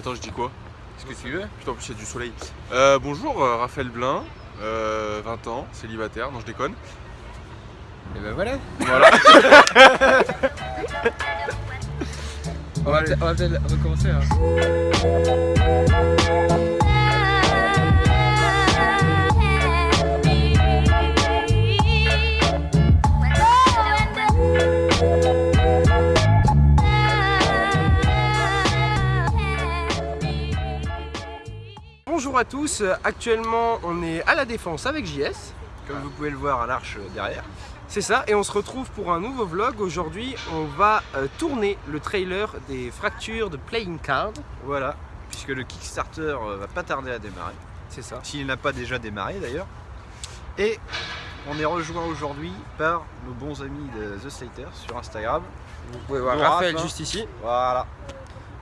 Attends, je dis quoi Ce que tu veux? Putain, en plus, il y a du soleil. Euh, bonjour, euh, Raphaël Blin, euh, 20 ans, célibataire, non, je déconne. Et ben voilà. Voilà. On va, peut- on va peut-être recommencer. Hein. Bonjour à tous, actuellement on est à la défense avec JS, Comme vous pouvez le voir à l'arche derrière. c'est ça, et on se retrouve pour un nouveau vlog. Aujourd'hui on va euh, tourner le trailer des fractures de Playing Card, Voilà. Puisque le Kickstarter euh, va pas tarder à démarrer. c'est ça. S'il n'a pas déjà démarré d'ailleurs. Et on est rejoint aujourd'hui par nos bons amis de The Slater sur Instagram. Vous pouvez voir Raphaël Raph, hein. juste ici. Voilà.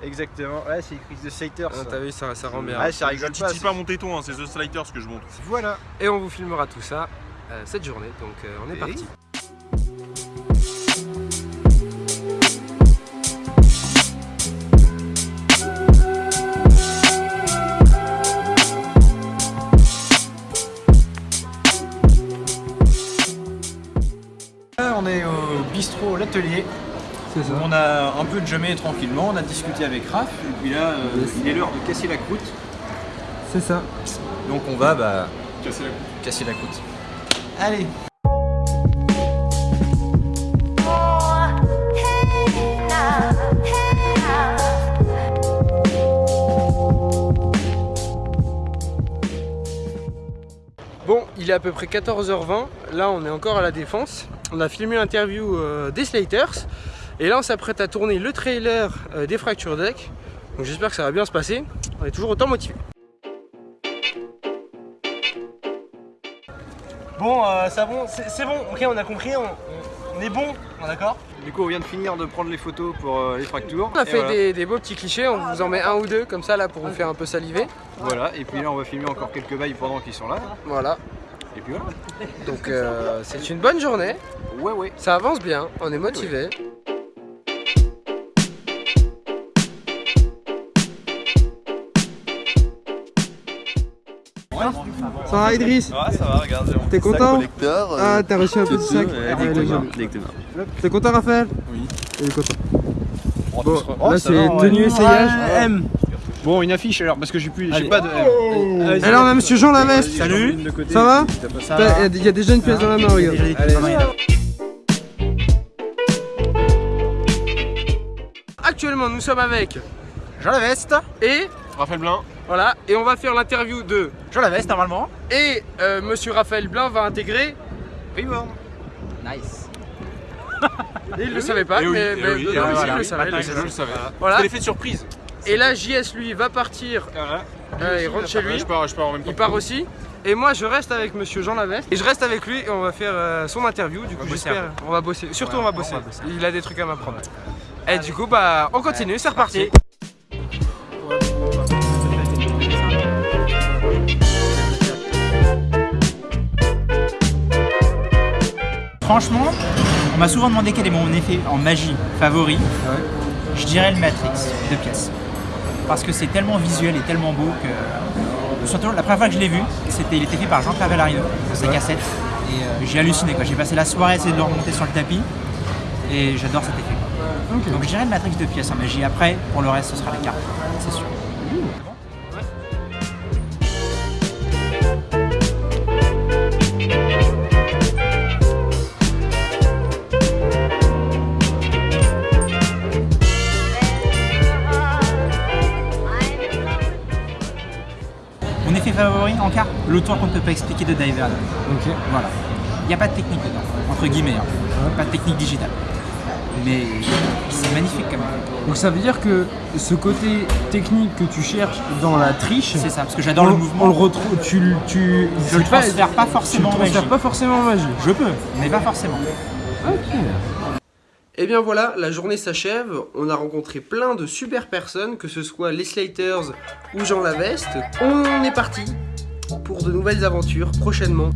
Exactement. Ouais, c'est écrit The Slater. Ah. T'as vu, ça, ça rend bien. Ouais, ça Je rigole pas. titille pas mon téton, hein, c'est The Sliders que je montre. Voilà. Et on vous filmera tout ça euh, cette journée, donc euh, on est Et- parti. Là, on est au bistrot L'Atelier. On a un peu jammé tranquillement, on a discuté avec Raph, et puis là, euh, il est l'heure de casser la croûte. C'est ça. Donc on va bah, Casser la casser la croûte. Allez Bon, il est à peu près 14h20. Là, on est encore à la défense. On a filmé l'interview euh, des Slaters. Et là, on s'apprête à tourner le trailer euh, des Fracture Deck. Donc, j'espère que ça va bien se passer. On est toujours autant motivé. Bon, euh, bon, c'est bon. Ok, on a compris. On, on est bon, d'accord? Du coup, on vient de finir de prendre les photos pour euh, les fractures. On a fait voilà. des, des beaux petits clichés. On vous en met un ou deux comme ça là pour vous faire un peu saliver. Voilà. Et puis là, on va filmer encore quelques bails pendant qu'ils sont là. Voilà. Et puis voilà. Donc, euh, c'est une bonne journée. Ouais, ouais. Ça avance bien. On est motivé. Ça va Idriss Ouais, ça va, regardez. on T'es content collecteur, euh, Ah, t'as reçu un petit sac. ouais, Ah. T'es content Raphaël? Oui. Il est content. Oh, Bon, là oh, c'est tenue essayage. M. Bon, une affiche alors, parce que j'ai plus, j'ai pas de. Et là on a monsieur Jean Laveste. Salut. Ça va? Il y a déjà une pièce dans la main, regarde. Actuellement nous sommes avec Jean la veste et Raphaël Blin, voilà et on va faire l'interview de Jean la veste normalement. et euh, monsieur Raphaël Blin va intégrer Reborn. Nice. et il le savait pas Eh oui, mais, eh mais- oui, non, eh mais il le savait. Voilà. L'effet de surprise. Et là JS lui va partir Voilà. euh, il rentre chez lui Je pars, je pars en même temps. il part aussi et moi je reste avec monsieur Jean Laveste et je reste avec lui et on va faire euh, son interview du coup j'espère on va bosser surtout Ouais, on va on bosser va bosser. il a des trucs à m'apprendre et du coup bah on continue c'est reparti Franchement, on m'a souvent demandé quel est mon effet en magie favori. Je dirais le Matrix de pièces. Parce que c'est tellement visuel et tellement beau que. Surtout la première fois que je l'ai vu, c'était, il était fait par Jean-Pierre Bellarino, sa cassette. Et euh, j'ai halluciné quoi. J'ai passé la soirée à essayer de le remonter sur le tapis. Et j'adore cet effet. Donc je dirais le Matrix de pièces en magie. Après, pour le reste, ce sera la carte, c'est sûr. En carte, le tour qu'on ne peut pas expliquer de Diver. ok Voilà. Il n'y a pas de technique dedans, entre guillemets. hein. Pas de technique digitale. Mais c'est magnifique quand même. donc ça veut dire que ce côté technique que tu cherches dans la triche C'est ça, parce que j'adore on, le on mouvement. le retrouve tu, le- tu Je le pas- transfère pas tu le forcément en transfères magie. pas forcément en magie Je peux, mais pas forcément. Et bien voilà, la journée s'achève. On a rencontré plein de super personnes, que ce soit les Slaters ou Jean Laveste. On est parti pour de nouvelles aventures prochainement.